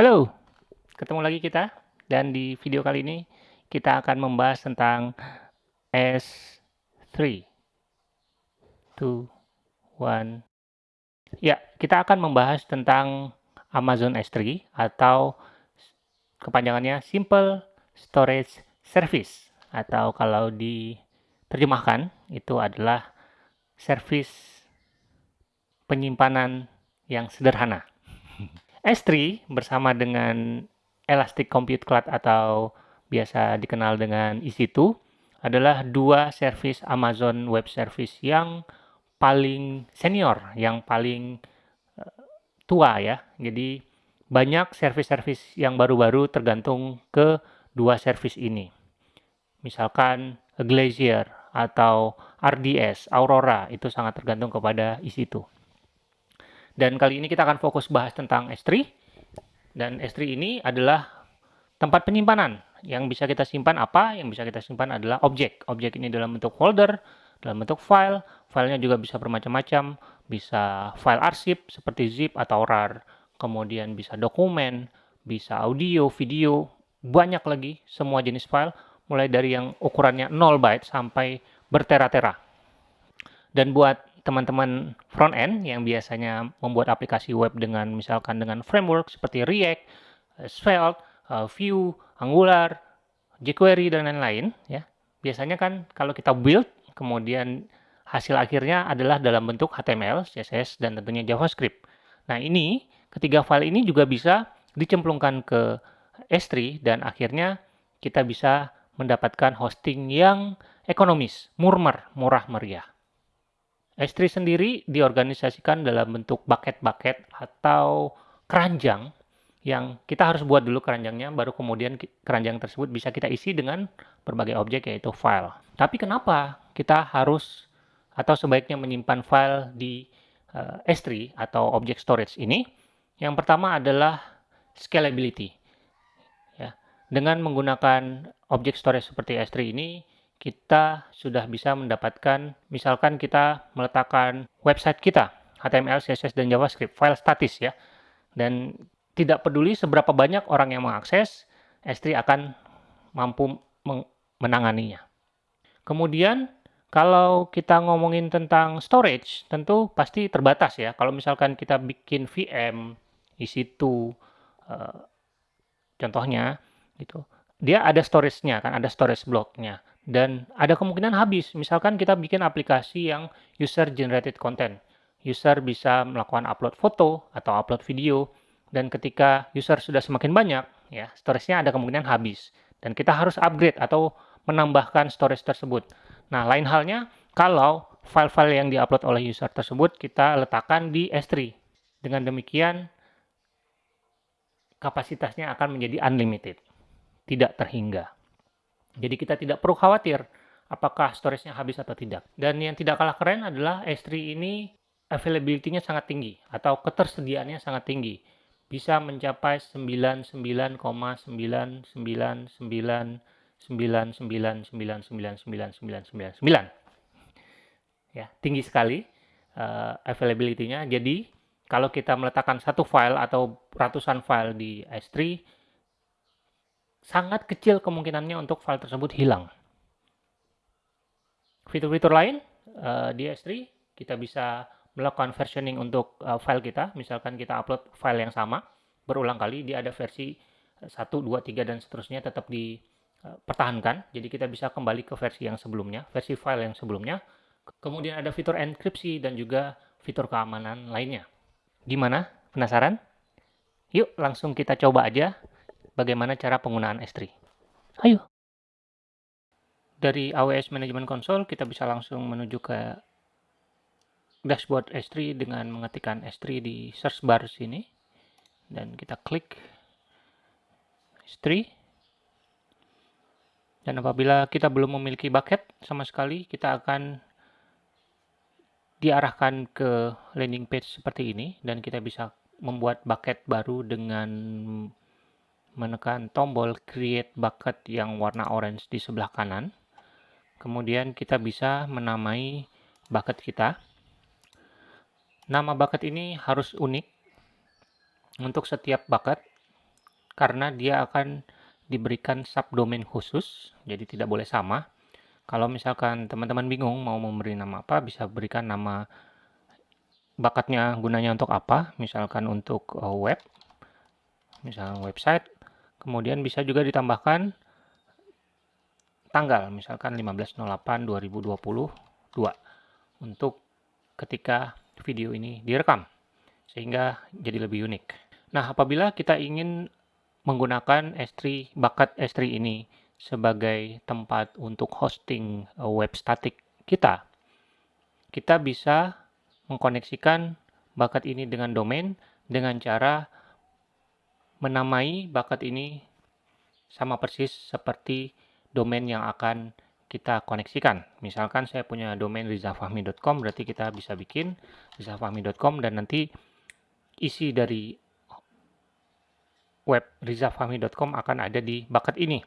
Halo, ketemu lagi kita. Dan di video kali ini kita akan membahas tentang S3 2 1 Ya, kita akan membahas tentang Amazon S3 atau kepanjangannya Simple Storage Service. Atau kalau diterjemahkan itu adalah service penyimpanan yang sederhana. S3 bersama dengan Elastic Compute Cloud atau biasa dikenal dengan EC2 adalah dua service Amazon Web Service yang paling senior, yang paling uh, tua ya. Jadi banyak service-service yang baru-baru tergantung ke dua service ini. Misalkan Glacier atau RDS, Aurora, itu sangat tergantung kepada EC2. Dan kali ini kita akan fokus bahas tentang S3. Dan S3 ini adalah tempat penyimpanan. Yang bisa kita simpan apa? Yang bisa kita simpan adalah objek. Objek ini dalam bentuk folder, dalam bentuk file. Filenya juga bisa bermacam-macam. Bisa file arsip seperti zip atau rar. Kemudian bisa dokumen, bisa audio, video, banyak lagi semua jenis file. Mulai dari yang ukurannya 0 byte sampai bertera-tera. Dan buat teman-teman front end yang biasanya membuat aplikasi web dengan misalkan dengan framework seperti React, eh, Svelte, uh, Vue, Angular, jQuery dan lain-lain ya. Biasanya kan kalau kita build kemudian hasil akhirnya adalah dalam bentuk HTML, CSS dan tentunya JavaScript. Nah, ini ketiga file ini juga bisa dicemplungkan ke S3 dan akhirnya kita bisa mendapatkan hosting yang ekonomis, murmer, murah meriah. S3 sendiri diorganisasikan dalam bentuk bucket-bucket atau keranjang yang kita harus buat dulu keranjangnya, baru kemudian keranjang tersebut bisa kita isi dengan berbagai objek yaitu file. Tapi kenapa kita harus atau sebaiknya menyimpan file di uh, eh, S3 atau object storage ini? Yang pertama adalah scalability. Ya, dengan menggunakan object storage seperti S3 ini, kita sudah bisa mendapatkan, misalkan kita meletakkan website kita, HTML, CSS, dan JavaScript, file statis ya. Dan tidak peduli seberapa banyak orang yang mengakses, S3 akan mampu menanganinya. Kemudian, kalau kita ngomongin tentang storage, tentu pasti terbatas ya. Kalau misalkan kita bikin VM, EC2, uh, contohnya, gitu, dia ada storage-nya, kan ada storage block-nya dan ada kemungkinan habis. Misalkan kita bikin aplikasi yang user generated content. User bisa melakukan upload foto atau upload video dan ketika user sudah semakin banyak, ya, storage-nya ada kemungkinan habis dan kita harus upgrade atau menambahkan storage tersebut. Nah, lain halnya kalau file-file yang diupload oleh user tersebut kita letakkan di S3. Dengan demikian kapasitasnya akan menjadi unlimited, tidak terhingga. Jadi kita tidak perlu khawatir apakah storage-nya habis atau tidak. Dan yang tidak kalah keren adalah S3 ini availability-nya sangat tinggi atau ketersediaannya sangat tinggi. Bisa mencapai 99,9999999999. Ya, tinggi sekali uh, availability-nya. Jadi, kalau kita meletakkan satu file atau ratusan file di S3, sangat kecil kemungkinannya untuk file tersebut hilang. Fitur-fitur lain uh, di S3 kita bisa melakukan versioning untuk uh, file kita. Misalkan kita upload file yang sama berulang kali, dia ada versi 1, 2, 3 dan seterusnya tetap dipertahankan. Jadi kita bisa kembali ke versi yang sebelumnya, versi file yang sebelumnya. Kemudian ada fitur enkripsi dan juga fitur keamanan lainnya. Gimana? Penasaran? Yuk langsung kita coba aja bagaimana cara penggunaan S3. Ayo. Dari AWS Management Console, kita bisa langsung menuju ke dashboard S3 dengan mengetikkan S3 di search bar sini. Dan kita klik S3. Dan apabila kita belum memiliki bucket sama sekali, kita akan diarahkan ke landing page seperti ini dan kita bisa membuat bucket baru dengan menekan tombol create bucket yang warna orange di sebelah kanan. Kemudian kita bisa menamai bucket kita. Nama bucket ini harus unik untuk setiap bucket. karena dia akan diberikan subdomain khusus, jadi tidak boleh sama. Kalau misalkan teman-teman bingung mau memberi nama apa, bisa berikan nama bakatnya gunanya untuk apa, misalkan untuk uh, web, misalkan website, kemudian bisa juga ditambahkan tanggal, misalkan 15.08.2022 untuk ketika video ini direkam, sehingga jadi lebih unik. Nah, apabila kita ingin menggunakan S3, bakat S3 ini sebagai tempat untuk hosting uh, web static kita, kita bisa mengkoneksikan bakat ini dengan domain dengan cara menamai bakat ini sama persis seperti domain yang akan kita koneksikan. Misalkan saya punya domain rizafahmi.com, berarti kita bisa bikin rizafahmi.com dan nanti isi dari web rizafahmi.com akan ada di bakat ini.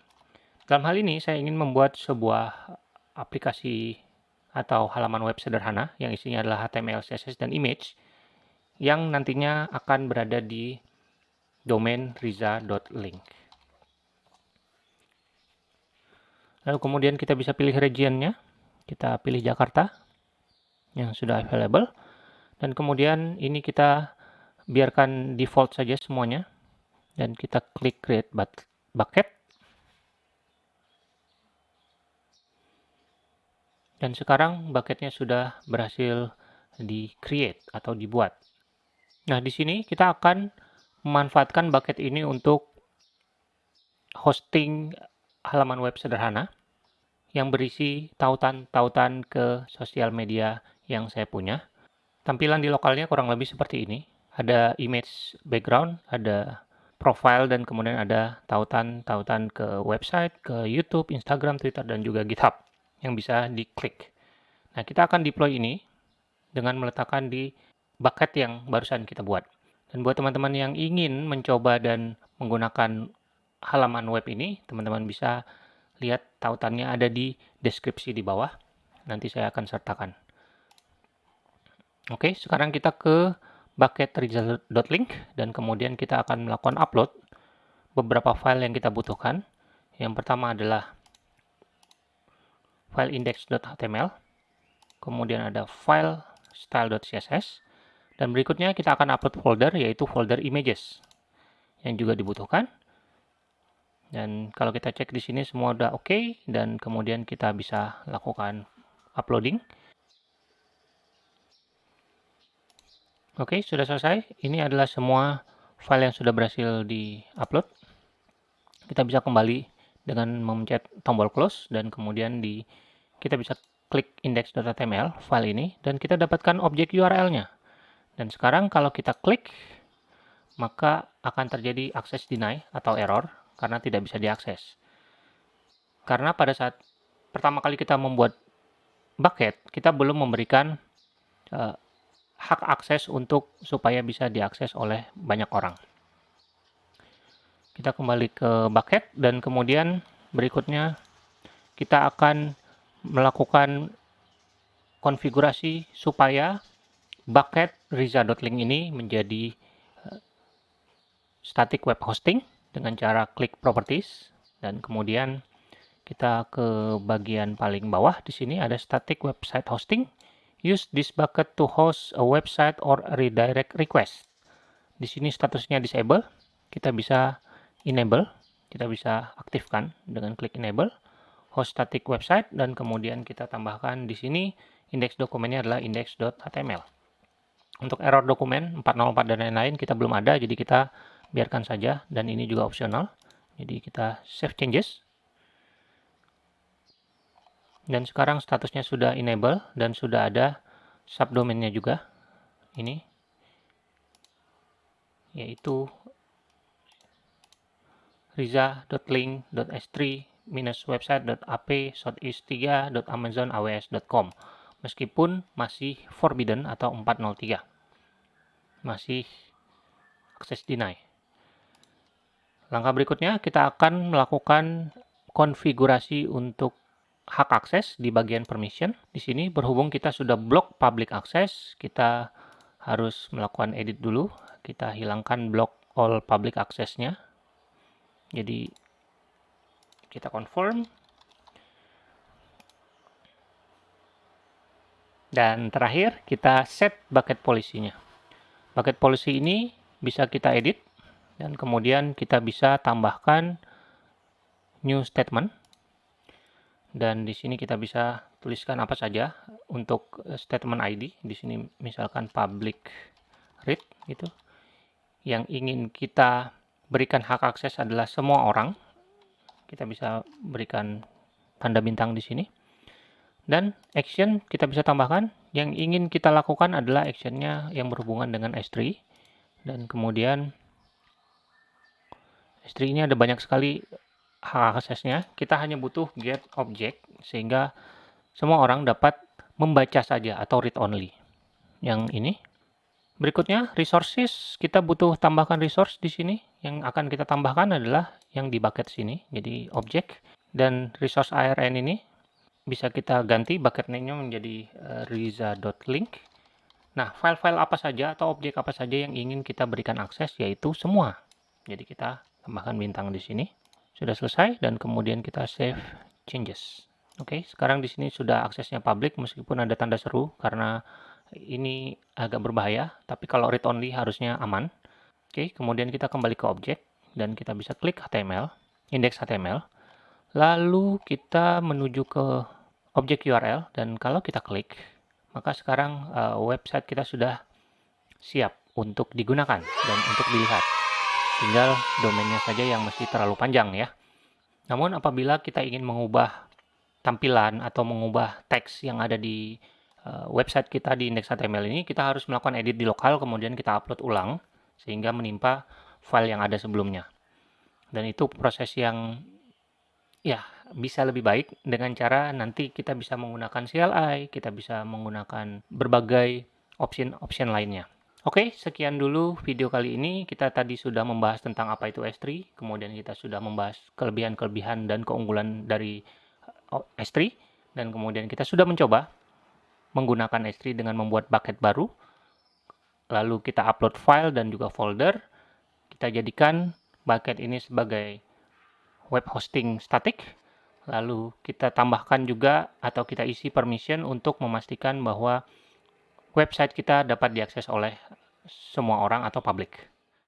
Dalam hal ini, saya ingin membuat sebuah aplikasi atau halaman web sederhana yang isinya adalah HTML, CSS, dan image yang nantinya akan berada di domain riza.link. Lalu kemudian kita bisa pilih regionnya. Kita pilih Jakarta yang sudah available. Dan kemudian ini kita biarkan default saja semuanya. Dan kita klik create bucket. Dan sekarang bucketnya sudah berhasil di-create atau dibuat. Nah, di sini kita akan memanfaatkan bucket ini untuk hosting halaman web sederhana yang berisi tautan-tautan ke sosial media yang saya punya. Tampilan di lokalnya kurang lebih seperti ini. Ada image background, ada profile, dan kemudian ada tautan-tautan ke website, ke YouTube, Instagram, Twitter, dan juga GitHub yang bisa diklik. Nah, kita akan deploy ini dengan meletakkan di bucket yang barusan kita buat. Dan buat teman-teman yang ingin mencoba dan menggunakan halaman web ini, teman-teman bisa lihat tautannya ada di deskripsi di bawah. Nanti saya akan sertakan. Oke, sekarang kita ke bucket result.link dan kemudian kita akan melakukan upload beberapa file yang kita butuhkan. Yang pertama adalah file index.html, kemudian ada file style.css, dan berikutnya kita akan upload folder yaitu folder images yang juga dibutuhkan. Dan kalau kita cek di sini semua udah oke okay, dan kemudian kita bisa lakukan uploading. Oke, okay, sudah selesai. Ini adalah semua file yang sudah berhasil di-upload. Kita bisa kembali dengan memencet tombol close dan kemudian di kita bisa klik index.html file ini dan kita dapatkan objek URL-nya. Dan sekarang kalau kita klik maka akan terjadi access deny atau error karena tidak bisa diakses. Karena pada saat pertama kali kita membuat bucket, kita belum memberikan uh, hak akses untuk supaya bisa diakses oleh banyak orang. Kita kembali ke bucket dan kemudian berikutnya kita akan melakukan konfigurasi supaya bucket riza.link ini menjadi eh, static web hosting dengan cara klik properties. Dan kemudian kita ke bagian paling bawah. Di sini ada static website hosting. Use this bucket to host a website or a redirect request. Di sini statusnya disable. Kita bisa enable, kita bisa aktifkan dengan klik enable. Host static website. Dan kemudian kita tambahkan di sini indeks dokumennya adalah index.html. Untuk error dokumen 404 dan lain-lain kita belum ada jadi kita biarkan saja dan ini juga opsional. Jadi kita save changes. Dan sekarang statusnya sudah enable dan sudah ada subdomainnya juga. Ini yaitu riza.link.s3 website.ap southeast3.amazonaws.com meskipun masih forbidden atau 403 masih akses deny langkah berikutnya kita akan melakukan konfigurasi untuk hak akses di bagian permission di sini berhubung kita sudah blok public access kita harus melakukan edit dulu kita hilangkan blok all public accessnya Jadi kita confirm. Dan terakhir kita set bucket policy-nya. Bucket policy ini bisa kita edit dan kemudian kita bisa tambahkan new statement. Dan di sini kita bisa tuliskan apa saja untuk eh, statement ID di sini misalkan public read gitu. Yang ingin kita berikan hak akses adalah semua orang. Kita bisa berikan tanda bintang di sini dan action kita bisa tambahkan yang ingin kita lakukan adalah actionnya yang berhubungan dengan S3 dan kemudian S3 ini ada banyak sekali hak aksesnya, kita hanya butuh get object sehingga semua orang dapat membaca saja atau read only. Yang ini. Berikutnya resources, kita butuh tambahkan resource di sini. Yang akan kita tambahkan adalah yang di bucket sini, jadi object dan resource ARN ini bisa kita ganti bucket name-nya menjadi uh, riza.link. Nah, file-file apa saja atau objek apa saja yang ingin kita berikan akses yaitu semua. Jadi kita tambahkan bintang di sini. Sudah selesai dan kemudian kita save changes. Oke, sekarang di sini sudah aksesnya public meskipun ada tanda seru karena ini agak berbahaya, tapi kalau read only harusnya aman. Oke, kemudian kita kembali ke objek dan kita bisa klik HTML, index HTML. Lalu kita menuju ke objek URL dan kalau kita klik, maka sekarang uh, website kita sudah siap untuk digunakan dan untuk dilihat. Tinggal domainnya saja yang mesti terlalu panjang ya. Namun apabila kita ingin mengubah tampilan atau mengubah teks yang ada di uh, website kita di index.html ini, kita harus melakukan edit di lokal, kemudian kita upload ulang, sehingga menimpa file yang ada sebelumnya. Dan itu proses yang ya bisa lebih baik dengan cara nanti kita bisa menggunakan CLI, kita bisa menggunakan berbagai option-option lainnya. Oke, sekian dulu video kali ini. Kita tadi sudah membahas tentang apa itu S3, kemudian kita sudah membahas kelebihan-kelebihan dan keunggulan dari uh, S3, dan kemudian kita sudah mencoba menggunakan S3 dengan membuat bucket baru. Lalu kita upload file dan juga folder. Kita jadikan bucket ini sebagai web hosting static. Lalu kita tambahkan juga atau kita isi permission untuk memastikan bahwa website kita dapat diakses oleh semua orang atau publik.